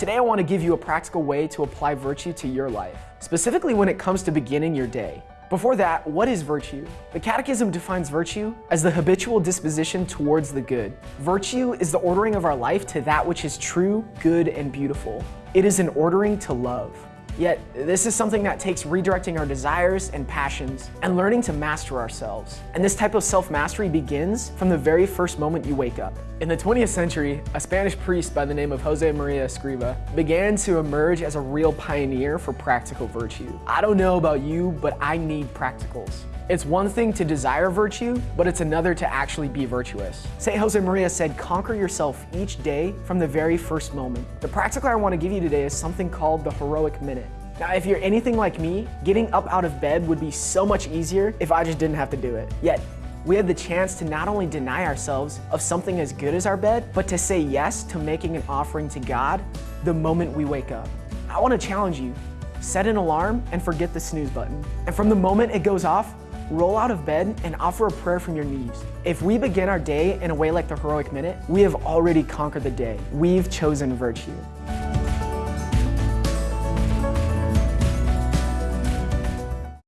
Today I want to give you a practical way to apply virtue to your life, specifically when it comes to beginning your day. Before that, what is virtue? The Catechism defines virtue as the habitual disposition towards the good. Virtue is the ordering of our life to that which is true, good, and beautiful. It is an ordering to love. Yet, this is something that takes redirecting our desires and passions and learning to master ourselves. And this type of self-mastery begins from the very first moment you wake up. In the 20th century, a Spanish priest by the name of Jose Maria Escriva began to emerge as a real pioneer for practical virtue. I don't know about you, but I need practicals. It's one thing to desire virtue, but it's another to actually be virtuous. St. Jose Maria said, conquer yourself each day from the very first moment. The practical I want to give you today is something called the heroic minute. Now, if you're anything like me, getting up out of bed would be so much easier if I just didn't have to do it. Yet, we have the chance to not only deny ourselves of something as good as our bed, but to say yes to making an offering to God the moment we wake up. I want to challenge you. Set an alarm and forget the snooze button. And from the moment it goes off, roll out of bed and offer a prayer from your knees. If we begin our day in a way like the heroic minute, we have already conquered the day. We've chosen virtue.